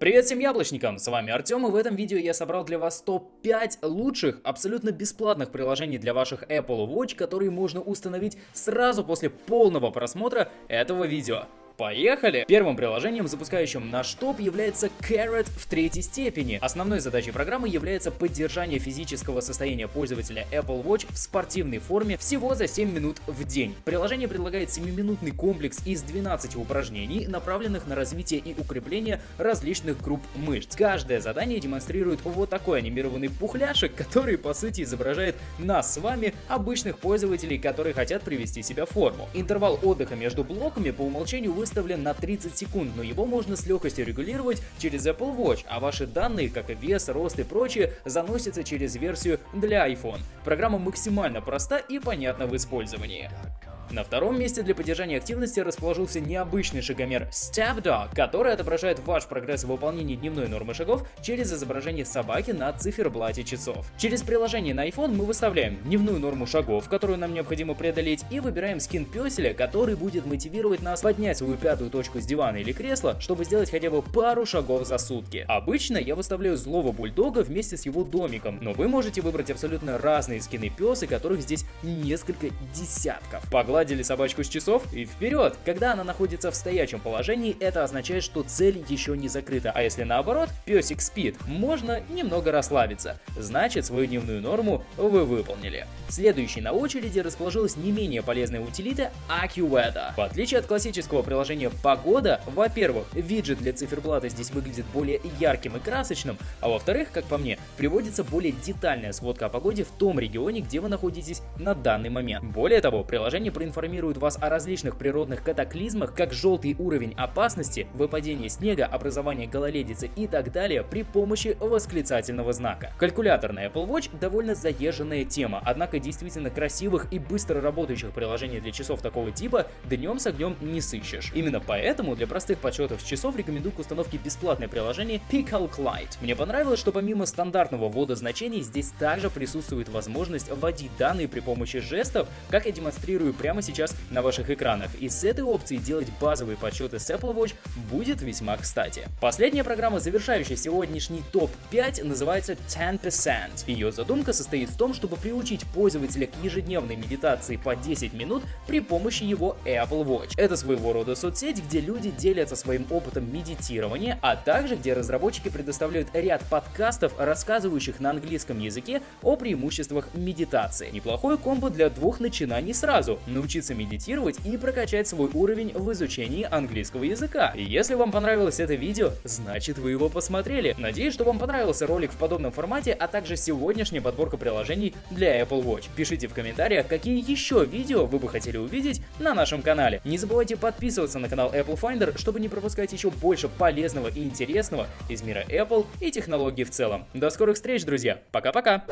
Привет всем яблочникам, с вами Артем и в этом видео я собрал для вас топ-5 лучших, абсолютно бесплатных приложений для ваших Apple Watch, которые можно установить сразу после полного просмотра этого видео. Поехали! Первым приложением, запускающим наш топ, является Carrot в третьей степени. Основной задачей программы является поддержание физического состояния пользователя Apple Watch в спортивной форме всего за 7 минут в день. Приложение предлагает 7-минутный комплекс из 12 упражнений, направленных на развитие и укрепление различных групп мышц. Каждое задание демонстрирует вот такой анимированный пухляшек, который по сути изображает нас с вами, обычных пользователей, которые хотят привести себя в форму. Интервал отдыха между блоками по умолчанию выставлен выставлен на 30 секунд, но его можно с легкостью регулировать через Apple Watch, а ваши данные, как и вес, рост и прочее, заносятся через версию для iPhone. Программа максимально проста и понятна в использовании. На втором месте для поддержания активности расположился необычный шагомер Step Dog, который отображает ваш прогресс в выполнении дневной нормы шагов через изображение собаки на циферблате часов. Через приложение на iPhone мы выставляем дневную норму шагов, которую нам необходимо преодолеть, и выбираем скин песеля, который будет мотивировать нас поднять свою пятую точку с дивана или кресла, чтобы сделать хотя бы пару шагов за сутки. Обычно я выставляю злого бульдога вместе с его домиком, но вы можете выбрать абсолютно разные скины песы, которых здесь несколько десятков. Погладить Погладили собачку с часов и вперед! Когда она находится в стоячем положении, это означает, что цель еще не закрыта, а если наоборот, песик спит, можно немного расслабиться. Значит, свою дневную норму вы выполнили. Следующей на очереди расположилась не менее полезная утилита AccuWeather. В отличие от классического приложения «Погода», во-первых, виджет для циферблата здесь выглядит более ярким и красочным, а во-вторых, как по мне, приводится более детальная сводка о погоде в том регионе, где вы находитесь на данный момент. Более того, приложение проинформирует информирует вас о различных природных катаклизмах, как желтый уровень опасности, выпадение снега, образование гололедицы и так далее при помощи восклицательного знака. Калькулятор на Apple Watch довольно заезженная тема, однако действительно красивых и быстро работающих приложений для часов такого типа днем с огнем не сыщешь. Именно поэтому для простых подсчетов часов рекомендую к установке бесплатное приложение Picalc Lite. Мне понравилось, что помимо стандартного ввода значений, здесь также присутствует возможность вводить данные при помощи жестов, как я демонстрирую прямо прямо сейчас на ваших экранах. И с этой опцией делать базовые подсчеты с Apple Watch будет весьма кстати. Последняя программа, завершающая сегодняшний топ-5, называется 10%. Ее задумка состоит в том, чтобы приучить пользователя к ежедневной медитации по 10 минут при помощи его Apple Watch. Это своего рода соцсеть, где люди делятся своим опытом медитирования, а также где разработчики предоставляют ряд подкастов, рассказывающих на английском языке о преимуществах медитации. Неплохой комбо для двух начинаний сразу. Научиться научиться медитировать и прокачать свой уровень в изучении английского языка. Если вам понравилось это видео, значит вы его посмотрели. Надеюсь, что вам понравился ролик в подобном формате, а также сегодняшняя подборка приложений для Apple Watch. Пишите в комментариях, какие еще видео вы бы хотели увидеть на нашем канале. Не забывайте подписываться на канал Apple Finder, чтобы не пропускать еще больше полезного и интересного из мира Apple и технологий в целом. До скорых встреч, друзья. Пока-пока.